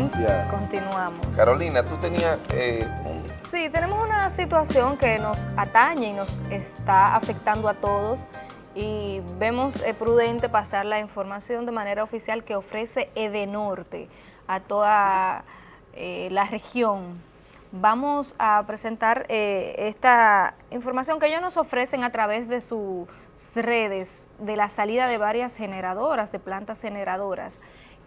Gracias. continuamos. Carolina, tú tenías... eh, Sí, tenemos una situación que nos atañe y nos está afectando a todos y vemos eh, prudente pasar la información de manera oficial que ofrece Edenorte a toda eh, la región. Vamos a presentar esta información que ellos nos ofrecen a través de sus redes de la salida de varias generadoras, de plantas generadoras,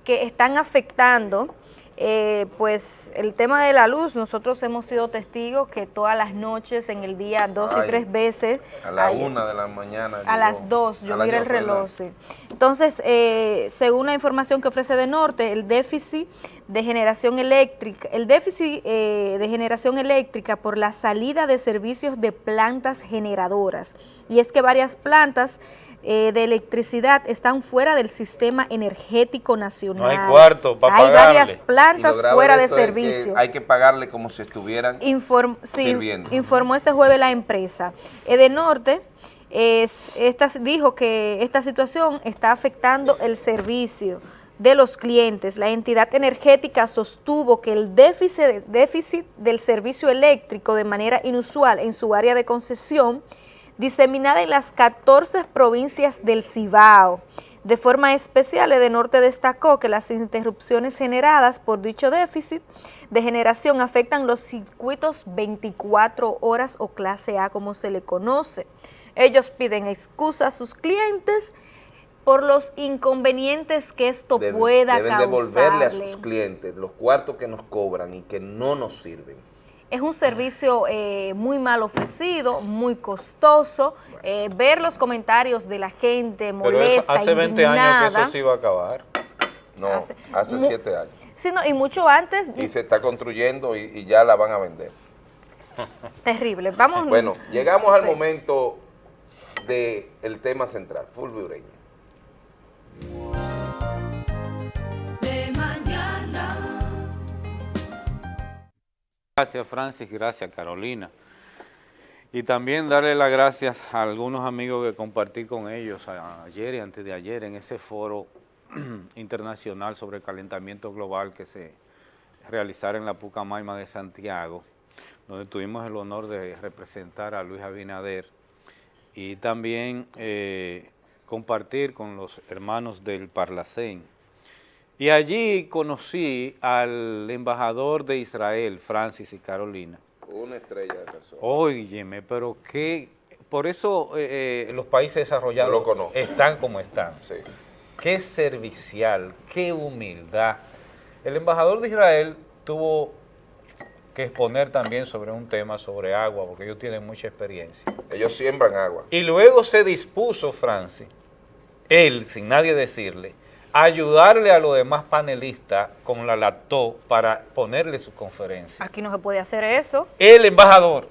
que están afectando eh, pues el tema de la luz, nosotros hemos sido testigos que todas las noches, en el día dos y tres veces, a la hay- una de la mañana. a las dos, yo miré el reloj, sí. Entonces, eh, según la información que ofrece de Norte, el déficit de generación eléctrica, el déficit eh, de generación eléctrica por la salida de servicios de plantas generadoras. Y es que varias plantas eh, de electricidad están fuera del sistema energético nacional. hay cuarto pa' Hay pagarle. varias plantas fuera de esto es que servicio. Hay que pagarle como si estuvieran... Inform- sí, sirviendo. informó este jueves la empresa. Edenorte es, esta, dijo que esta situación está afectando el servicio de los clientes. La entidad energética sostuvo que el déficit, déficit del servicio eléctrico de manera inusual en su área de concesión, diseminada en las 14 provincias del Cibao. De forma especial, Edenorte destacó que las interrupciones generadas por dicho déficit de generación afectan los circuitos 24 horas o clase A como se le conoce. Ellos piden excusa a sus clientes por los inconvenientes que esto deben- pueda deben devolverle a sus clientes los cuartos que nos cobran y que no nos sirven. Es un servicio eh, muy mal ofrecido, muy costoso. Eh, ver los comentarios de la gente Pero molesta, eso, hace 20 años que eso se iba a acabar. No, Hace- hace, mu- siete años. Sí, no, y mucho antes, Y se está construyendo y, y ya la van a vender. terrible. Vamos. Bueno, llegamos al momento del tema central, Fulvio Ureña. Gracias Francis, gracias Carolina. Y también darle las gracias a algunos amigos que compartí con ellos ayer y antes de ayer en ese foro internacional sobre el calentamiento global que se realizara en la Pucamaima de Santiago, donde tuvimos el honor de representar a Luis Abinader y también eh, compartir con los hermanos del Parlacén. Y allí conocí al embajador de Israel, Francis y Carolina. Una estrella de persona. Óyeme, pero qué... Por eso eh, eh, los países desarrollados lo están como están. Sí. Qué servicial, qué humildad. El embajador de Israel tuvo que exponer también sobre un tema sobre agua, porque ellos tienen mucha experiencia. Ellos siembran agua. Y luego se dispuso Francis, él, sin nadie decirle, ayudarle a los demás panelistas con la lactó para ponerle su conferencia. Aquí no se puede hacer eso. El embajador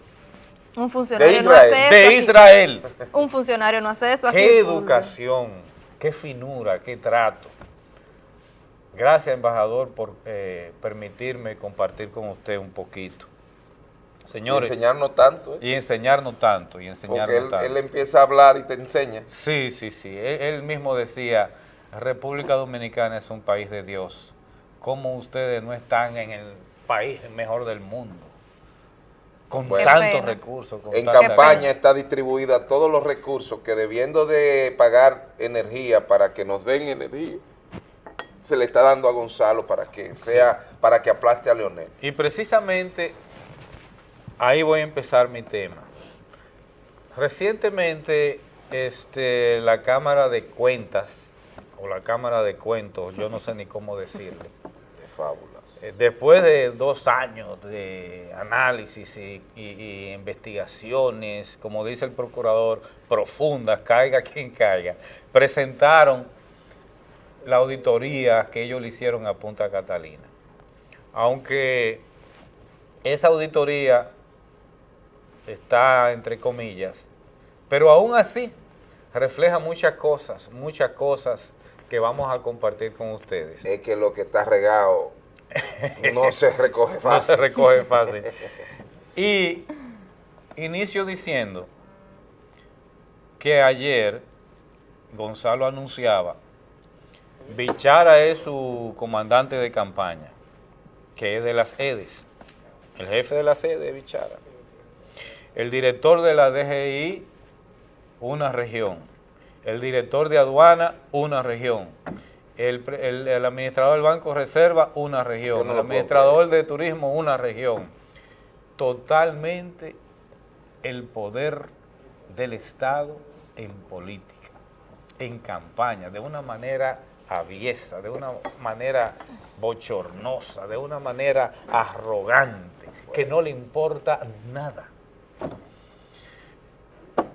Un funcionario no hace eso. de aquí. Israel. Un funcionario no hace eso. aquí Qué educación, qué finura, qué trato. Gracias, embajador, por eh, permitirme compartir con usted un poquito. Y Señores, enseñarnos tanto. ¿eh? y enseñarnos tanto, y enseñarnos Porque él, tanto. él empieza a hablar y te enseña. Sí, sí, sí. Él, él mismo decía, República Dominicana es un país de Dios. ¿Cómo ustedes no están en el país mejor del mundo? Con Bueno. Tantos recursos. Con En campaña está distribuida todos los recursos que debiendo de pagar energía para que nos den energía, se le está dando a Gonzalo para que sea, para que aplaste a Leonel. Y precisamente ahí voy a empezar mi tema. Recientemente este, la Cámara de Cuentas, o la Cámara de Cuentos, yo no sé ni cómo decirle, De fábulas. Eh, Después de dos años de análisis y, y- y investigaciones, como dice el procurador, profundas, caiga quien caiga, presentaron la auditoría que ellos le hicieron a Punta Catalina. Aunque esa auditoría está entre comillas, pero aún así refleja muchas cosas, muchas cosas que vamos a compartir con ustedes. Es que lo que está regado no se recoge no se fácil. recoge fácil. Y inicio diciendo que ayer Gonzalo anunciaba, Bichara es su comandante de campaña que es de las EDES. El jefe de las EDES es Bichara. El director de la DGI, una región. El director de aduana, una región. El, pre- el- el administrador del Banco Reserva, una región. no el administrador de turismo, una región. Totalmente el poder del Estado en política, en campaña, de una manera aviesa, de una manera bochornosa, de una manera arrogante, que no le importa nada.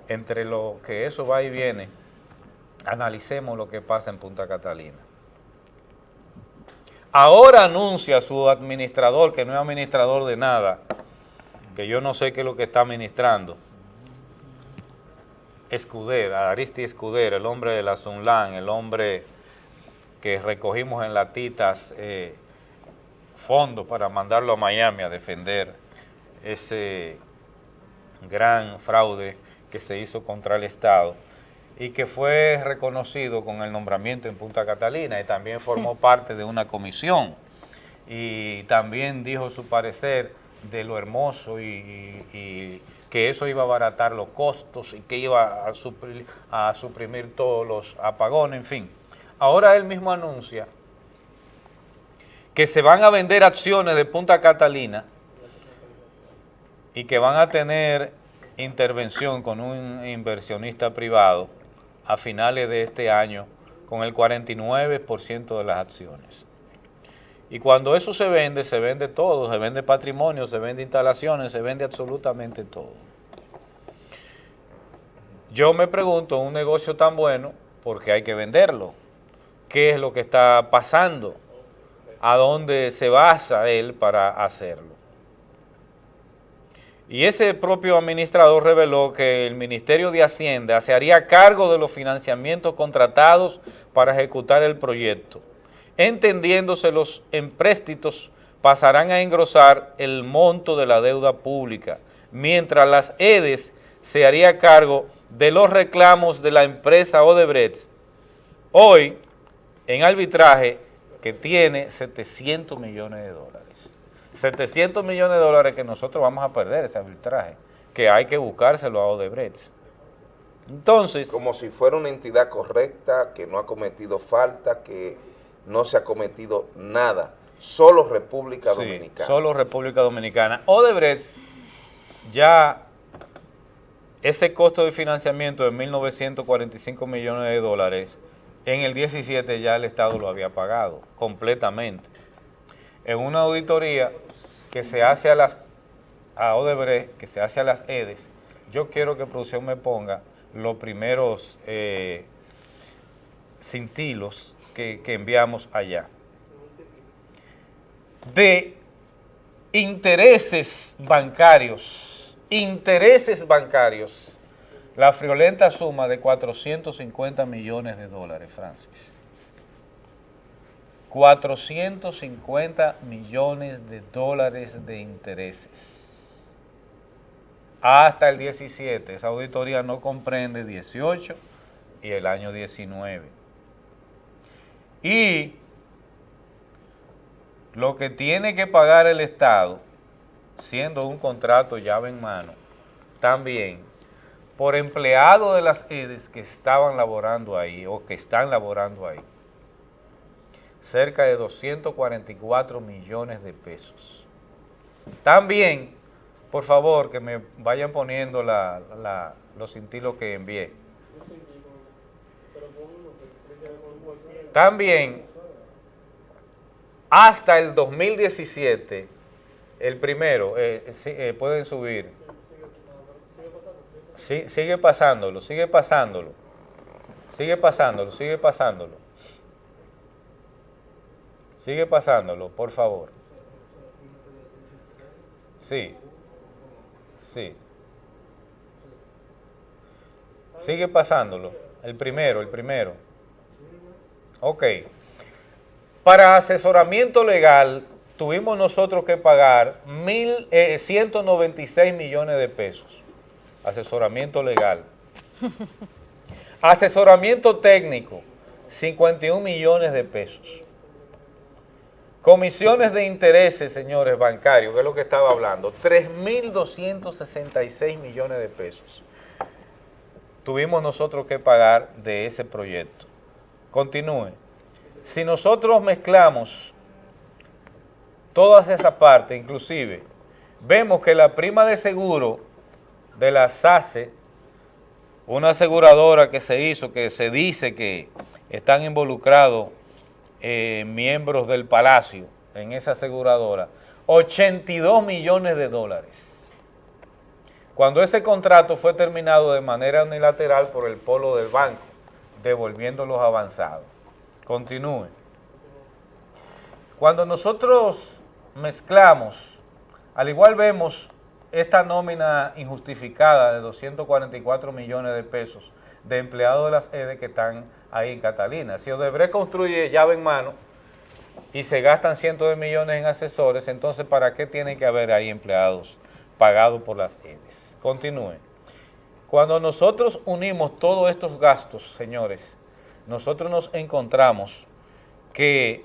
Entre lo que eso va y viene, analicemos lo que pasa en Punta Catalina. Ahora anuncia su administrador, que no es administrador de nada, que yo no sé qué es lo que está administrando, Escudera, Aristi Escudera, el hombre de la Sunlan, el hombre que recogimos en latitas eh, fondos para mandarlo a Miami a defender ese gran fraude que se hizo contra el Estado y que fue reconocido con el nombramiento en Punta Catalina y también formó parte de una comisión y también dijo su parecer de lo hermoso y, y- y que eso iba a abaratar los costos y que iba a, suplir- a suprimir todos los apagones, en fin. Ahora él mismo anuncia que se van a vender acciones de Punta Catalina y que van a tener intervención con un inversionista privado a finales de este año con el 49% de las acciones. Y cuando eso se vende, se vende todo, se vende patrimonio, se vende instalaciones, se vende absolutamente todo. Yo me pregunto, un negocio tan bueno, ¿por qué hay que venderlo? ¿Qué es lo que está pasando? ¿A dónde se basa él para hacerlo? Y ese propio administrador reveló que el Ministerio de Hacienda se haría cargo de los financiamientos contratados para ejecutar el proyecto, entendiéndose los empréstitos pasarán a engrosar el monto de la deuda pública, mientras las EDES se haría cargo de los reclamos de la empresa Odebrecht, hoy en arbitraje que tiene 700 millones de dólares. 700 millones de dólares que nosotros vamos a perder ese arbitraje, que hay que buscárselo a Odebrecht. Entonces, Como si fuera una entidad correcta, que no ha cometido falta, que no se ha cometido nada. Solo República sí, Dominicana. solo República Dominicana. Odebrecht ya ese costo de financiamiento de 1.945 millones de dólares, en el 17 ya el Estado lo había pagado completamente. En una auditoría que se hace a las Odebrecht, que se hace a las EDES, yo quiero que producción me ponga los primeros eh, cintilos que, que enviamos allá. De intereses bancarios, intereses bancarios, la friolenta suma de 450 millones de dólares, Francis. 450 millones de dólares de intereses. Hasta el 17, esa auditoría no comprende 18 y el año 19. Y lo que tiene que pagar el Estado, siendo un contrato llave en mano, también por empleado de las EDES que estaban laborando ahí o que están laborando ahí, cerca de 244 millones de pesos. También, por favor, que me vayan poniendo la- los cintilos que envié. También, hasta el 2017, el primero, eh, sí, eh, pueden subir. Sí, sigue pasándolo, sigue pasándolo. Sigue pasándolo, sigue pasándolo. Sigue pasándolo, por favor. Sí. Sí. Sigue pasándolo. El primero, el primero. Ok. Para asesoramiento legal tuvimos nosotros que pagar mil, eh, 196 millones de pesos. Asesoramiento legal. Asesoramiento técnico, 51 millones de pesos. Comisiones de intereses, señores bancarios, que es lo que estaba hablando, 3.266 millones de pesos. Tuvimos nosotros que pagar de ese proyecto. Continúe. Si nosotros mezclamos todas esas partes, inclusive, vemos que la prima de seguro de la SACE, una aseguradora que se hizo, que se dice que están involucrados eh, miembros del Palacio en esa aseguradora, 82 millones de dólares. Cuando ese contrato fue terminado de manera unilateral por el polo del banco, devolviendo los avanzados. Continúe. Cuando nosotros mezclamos, al igual vemos esta nómina injustificada de 244 millones de pesos de empleados de las EDE que están ahí en Catalina. Si Odebrecht construye llave en mano y se gastan cientos de millones en asesores, entonces ¿para qué tienen que haber ahí empleados pagados por las EDES? Continúe. Cuando nosotros unimos todos estos gastos, señores, nosotros nos encontramos que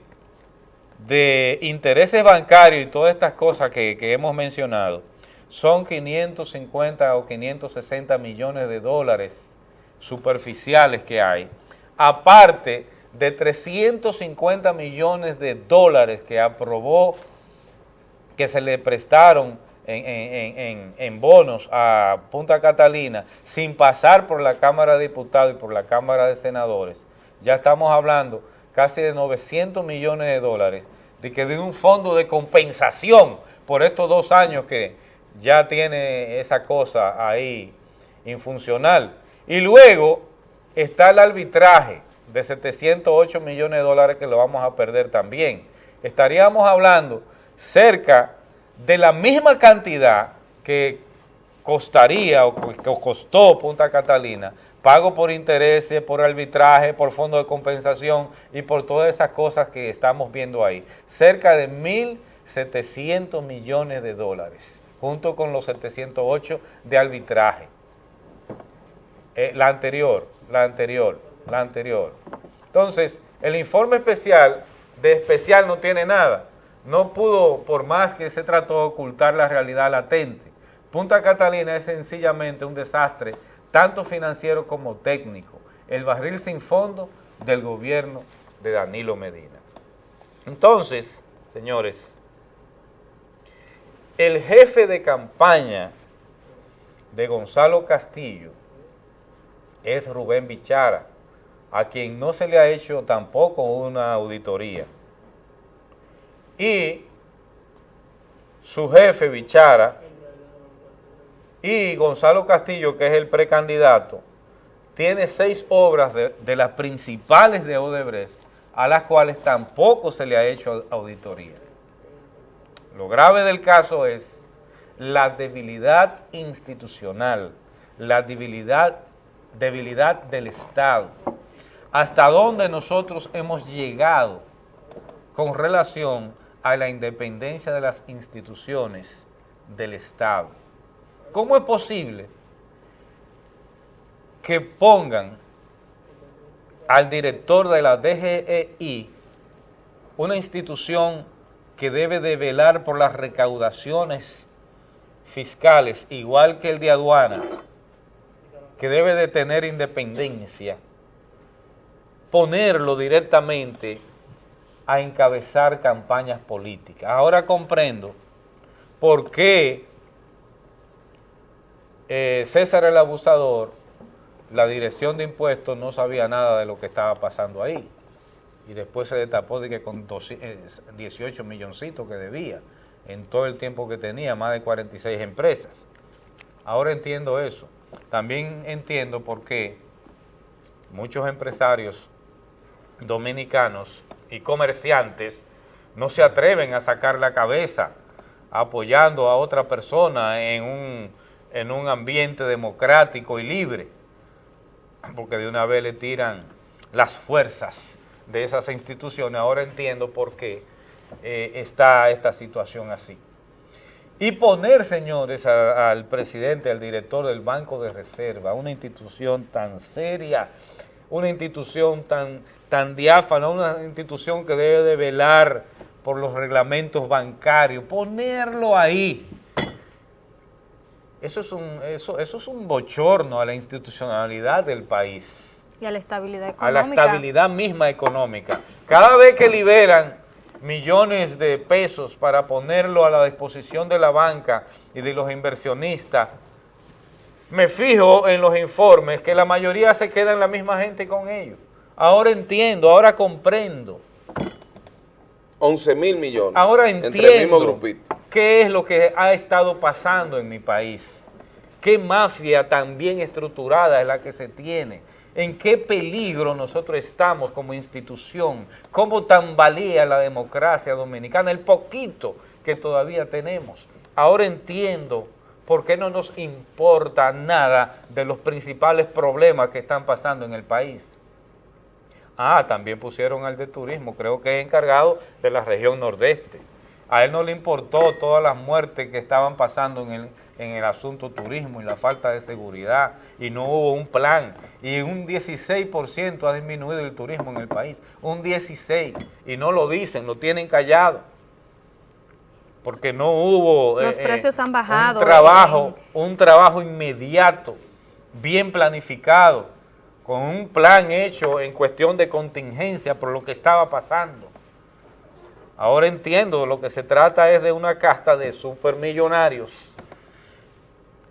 de intereses bancarios y todas estas cosas que, que, hemos mencionado, son 550 o 560 millones de dólares superficiales que hay, aparte de 350 millones de dólares que aprobó, que se le prestaron en, bonos a Punta Catalina sin pasar por la Cámara de Diputados y por la Cámara de Senadores, ya estamos hablando casi de 900 millones de dólares, de que de un fondo de compensación por estos dos años que ya tiene esa cosa ahí infuncional. Y luego está el arbitraje de 708 millones de dólares que lo vamos a perder también. Estaríamos hablando cerca de la misma cantidad que costaría o que costó Punta Catalina pago por intereses, por arbitraje, por fondo de compensación y por todas esas cosas que estamos viendo ahí. Cerca de 1.700 millones de dólares, junto con los 708 de arbitraje. Eh, la anterior, la anterior, la anterior. Entonces, el informe especial de especial no tiene nada. No pudo, por más que se trató ocultar la realidad latente. Punta Catalina es sencillamente un desastre tanto financiero como técnico, el barril sin fondo del gobierno de Danilo Medina. Entonces, señores, el jefe de campaña de Gonzalo Castillo es Rubén Bichara, a quien no se le ha hecho tampoco una auditoría. Y su jefe, Bichara, y Gonzalo Castillo, que es el precandidato, tiene seis obras de, de, las principales de Odebrecht, a las cuales tampoco se le ha hecho auditoría. Lo grave del caso es la debilidad institucional, la debilidad, debilidad del Estado, hasta dónde nosotros hemos llegado con relación a la independencia de las instituciones del Estado. ¿Cómo es posible que pongan al director de la DGEI, una institución que debe de velar por las recaudaciones fiscales, igual que el de aduana, que debe de tener independencia, ponerlo directamente a encabezar campañas políticas. Ahora comprendo por qué eh, César el Abusador, la dirección de impuestos no sabía nada de lo que estaba pasando ahí. Y después se destapó de que con 18 milloncitos que debía en todo el tiempo que tenía, más de 46 empresas. Ahora entiendo eso. También entiendo por qué muchos empresarios dominicanos y comerciantes no se atreven a sacar la cabeza apoyando a otra persona en un en un ambiente democrático y libre, porque de una vez le tiran las fuerzas de esas instituciones. Ahora entiendo por qué eh, está esta situación así. Y poner, señores, a, al presidente, al director del Banco de Reserva, una institución tan seria, una institución tan, tan diáfana, una institución que debe de velar por los reglamentos bancarios, ponerlo ahí. Eso es un, eso, eso es un bochorno a la institucionalidad del país, Y a la estabilidad a económica. la estabilidad misma económica. Cada vez que liberan millones de pesos para ponerlo a la disposición de la banca y de los inversionistas, me fijo en los informes que la mayoría se quedan la misma gente con ellos. Ahora entiendo, ahora comprendo. 11 mil millones. Ahora Entre el mismo entiendo grupito. qué es lo que ha estado pasando en mi país. Qué mafia tan bien estructurada es la que se tiene. En qué peligro nosotros estamos como institución. Cómo tambalea la democracia dominicana. El poquito que todavía tenemos. Ahora entiendo por qué no nos importa nada de los principales problemas que están pasando en el país. Ah, también pusieron al de turismo, creo que es encargado de la región nordeste. A él no le importó todas las muertes que estaban pasando en el, en el asunto turismo y la falta de seguridad, y no hubo un plan. Y un 16% ha disminuido el turismo en el país, un 16%, y no lo dicen, lo tienen callado. Porque no hubo Los precios han bajado un trabajo, un trabajo inmediato, bien planificado, con un plan hecho en cuestión de contingencia por lo que estaba pasando. Ahora entiendo, lo que se trata es de una casta de supermillonarios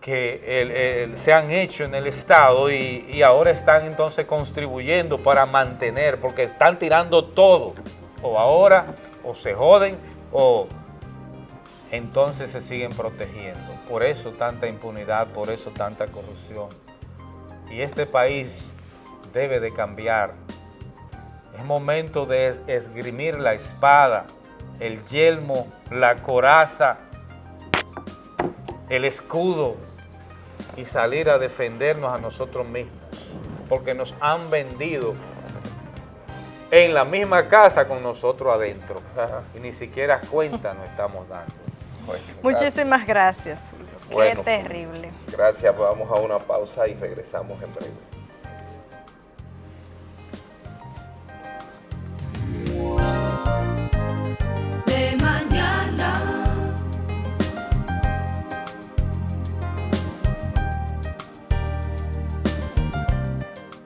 que se han hecho en el Estado y, y ahora están entonces contribuyendo para mantener, porque están tirando todo, o ahora, o se joden, o entonces se siguen protegiendo. Por eso tanta impunidad, por eso tanta corrupción. Y este país debe de cambiar. Es momento de es- esgrimir la espada, el yelmo, la coraza, el escudo y salir a defendernos a nosotros mismos. Porque nos han vendido en la misma casa con nosotros adentro. Y ni siquiera cuenta nos estamos dando. Bueno, Muchísimas gracias, Fulvio. Bueno, Qué terrible. Gracias, vamos a una pausa y regresamos en breve.